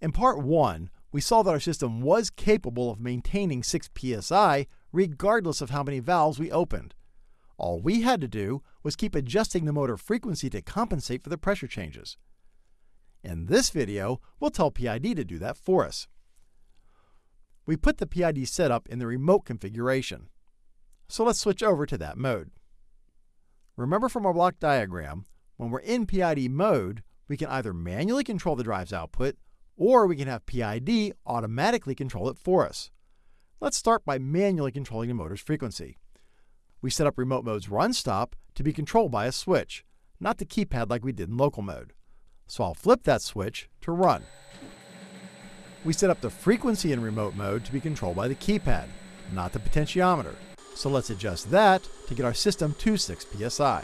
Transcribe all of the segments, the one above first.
In part 1, we saw that our system was capable of maintaining 6 psi regardless of how many valves we opened. All we had to do was keep adjusting the motor frequency to compensate for the pressure changes. In this video, we'll tell PID to do that for us. We put the PID setup in the remote configuration. So let's switch over to that mode. Remember from our block diagram, when we're in PID mode, we can either manually control the drive's output or we can have PID automatically control it for us. Let's start by manually controlling the motor's frequency. We set up remote mode's run stop to be controlled by a switch, not the keypad like we did in local mode. So I'll flip that switch to run. We set up the frequency in remote mode to be controlled by the keypad, not the potentiometer. So let's adjust that to get our system to 6 psi.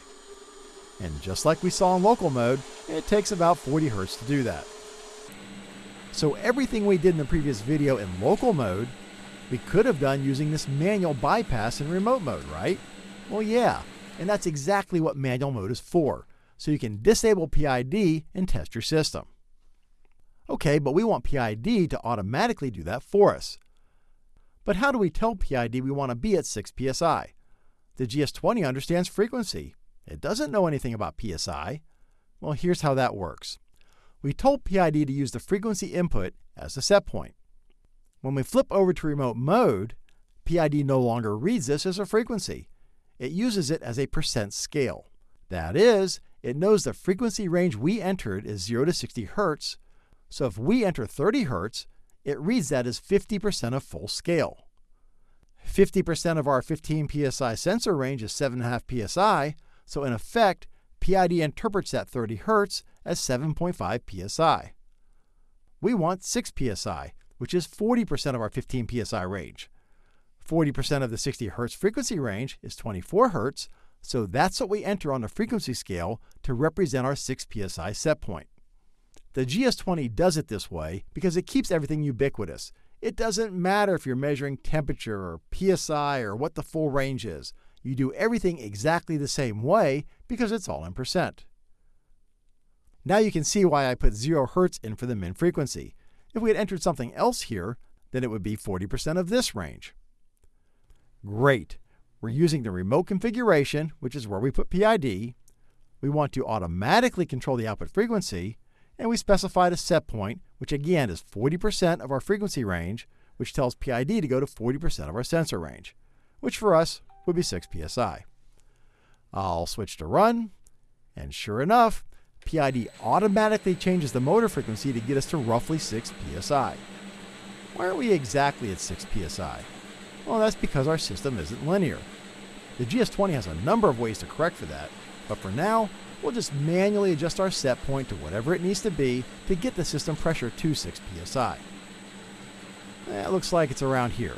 And just like we saw in local mode, it takes about 40 Hz to do that. So everything we did in the previous video in local mode, we could have done using this manual bypass in remote mode, right? Well, yeah, and that's exactly what manual mode is for, so you can disable PID and test your system. Okay, but we want PID to automatically do that for us. But how do we tell PID we want to be at 6 psi? The GS20 understands frequency. It doesn't know anything about psi. Well, here's how that works we told PID to use the frequency input as the set point. When we flip over to remote mode, PID no longer reads this as a frequency. It uses it as a percent scale. That is, it knows the frequency range we entered is 0 to 60 Hz, so if we enter 30 Hz, it reads that as 50% of full scale. 50% of our 15 psi sensor range is 7.5 psi, so in effect, PID interprets that 30 Hz as 7.5 psi. We want 6 psi, which is 40% of our 15 psi range. 40% of the 60 Hz frequency range is 24 Hz, so that's what we enter on the frequency scale to represent our 6 psi set point. The GS20 does it this way because it keeps everything ubiquitous. It doesn't matter if you're measuring temperature or psi or what the full range is. You do everything exactly the same way because it's all in percent. Now you can see why I put 0 Hz in for the min frequency. If we had entered something else here, then it would be 40% of this range. Great. We're using the remote configuration, which is where we put PID. We want to automatically control the output frequency, and we specified a set point, which again is 40% of our frequency range, which tells PID to go to 40% of our sensor range, which for us would be 6 psi. I'll switch to run, and sure enough, PID automatically changes the motor frequency to get us to roughly 6 psi. Why aren't we exactly at 6 psi? Well, that's because our system isn't linear. The GS20 has a number of ways to correct for that, but for now, we'll just manually adjust our set point to whatever it needs to be to get the system pressure to 6 psi. Eh, it looks like it's around here.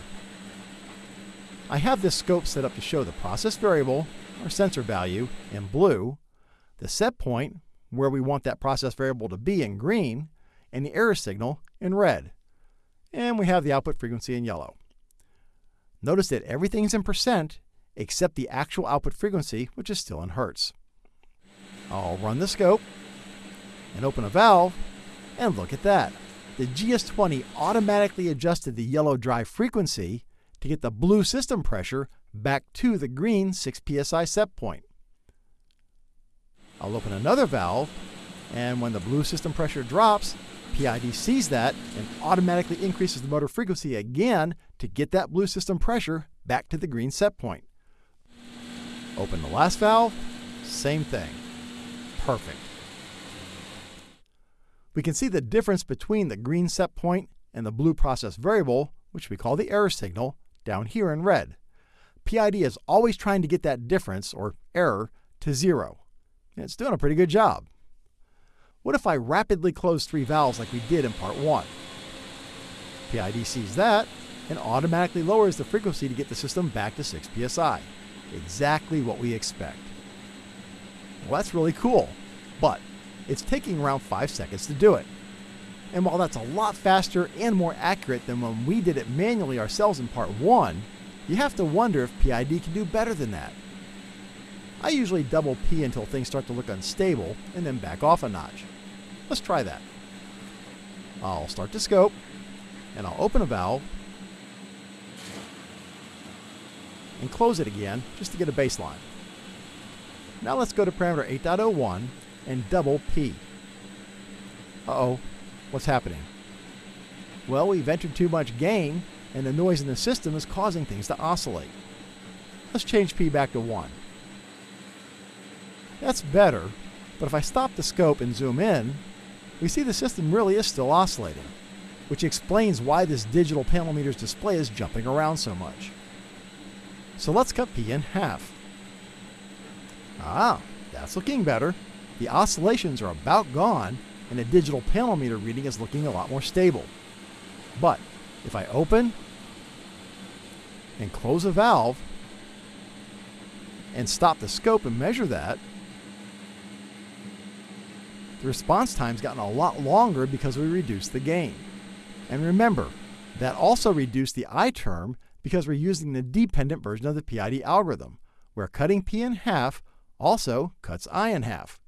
I have this scope set up to show the process variable, our sensor value, in blue, the set point, where we want that process variable to be in green, and the error signal in red. And we have the output frequency in yellow. Notice that everything's in percent except the actual output frequency, which is still in hertz. I'll run the scope and open a valve, and look at that. The GS20 automatically adjusted the yellow drive frequency to get the blue system pressure back to the green 6 psi set point. I'll open another valve, and when the blue system pressure drops, PID sees that and automatically increases the motor frequency again to get that blue system pressure back to the green set point. Open the last valve, same thing. Perfect. We can see the difference between the green set point and the blue process variable, which we call the error signal, down here in red. PID is always trying to get that difference, or error, to zero. It's doing a pretty good job. What if I rapidly close three valves like we did in part 1? PID sees that and automatically lowers the frequency to get the system back to 6 psi. Exactly what we expect. Well, that's really cool, but it's taking around 5 seconds to do it. And while that's a lot faster and more accurate than when we did it manually ourselves in part 1, you have to wonder if PID can do better than that. I usually double P until things start to look unstable and then back off a notch. Let's try that. I'll start the scope and I'll open a valve and close it again just to get a baseline. Now let's go to parameter 8.01 and double P. Uh-oh, what's happening? Well, we've entered too much gain and the noise in the system is causing things to oscillate. Let's change P back to 1. That's better, but if I stop the scope and zoom in, we see the system really is still oscillating, which explains why this digital panel meter's display is jumping around so much. So let's cut P in half. Ah, that's looking better. The oscillations are about gone, and the digital panel meter reading is looking a lot more stable. But if I open and close a valve and stop the scope and measure that, the response time's gotten a lot longer because we reduced the gain. And remember, that also reduced the I term because we're using the dependent version of the PID algorithm, where cutting P in half also cuts I in half.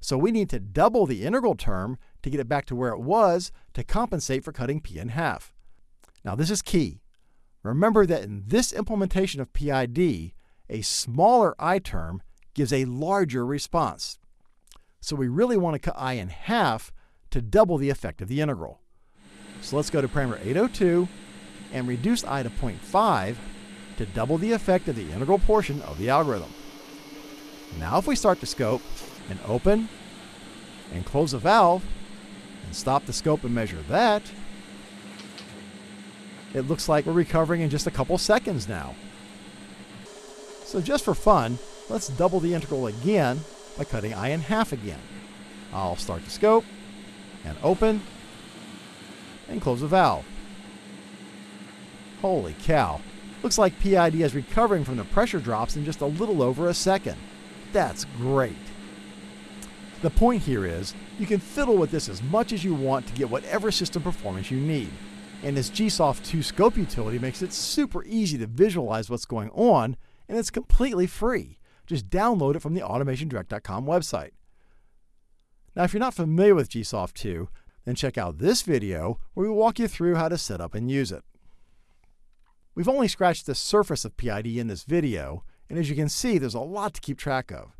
So we need to double the integral term to get it back to where it was to compensate for cutting P in half. Now this is key. Remember that in this implementation of PID, a smaller I term gives a larger response. So we really want to cut I in half to double the effect of the integral. So let's go to parameter 802 and reduce I to 0.5 to double the effect of the integral portion of the algorithm. Now if we start the scope and open and close the valve and stop the scope and measure that, it looks like we're recovering in just a couple seconds now. So just for fun, let's double the integral again by cutting I in half again. I'll start the scope and open and close the valve. Holy cow. Looks like PID is recovering from the pressure drops in just a little over a second. That's great. The point here is, you can fiddle with this as much as you want to get whatever system performance you need. And this GSoft 2 scope utility makes it super easy to visualize what's going on, and it's completely free. Just download it from the automationdirect.com website. Now, if you're not familiar with GSoft 2, then check out this video where we walk you through how to set up and use it. We've only scratched the surface of PID in this video, and as you can see, there's a lot to keep track of.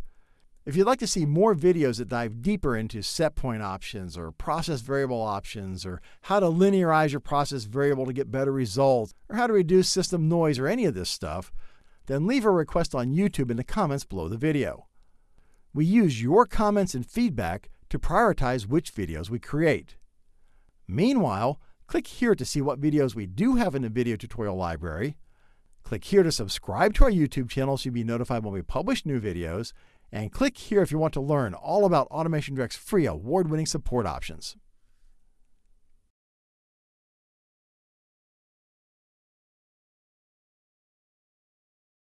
If you'd like to see more videos that dive deeper into set point options or process variable options or how to linearize your process variable to get better results or how to reduce system noise or any of this stuff, then leave a request on YouTube in the comments below the video. We use your comments and feedback to prioritize which videos we create. Meanwhile, click here to see what videos we do have in the video tutorial library. Click here to subscribe to our YouTube channel so you'll be notified when we publish new videos. And click here if you want to learn all about Automation Direct's free award-winning support options.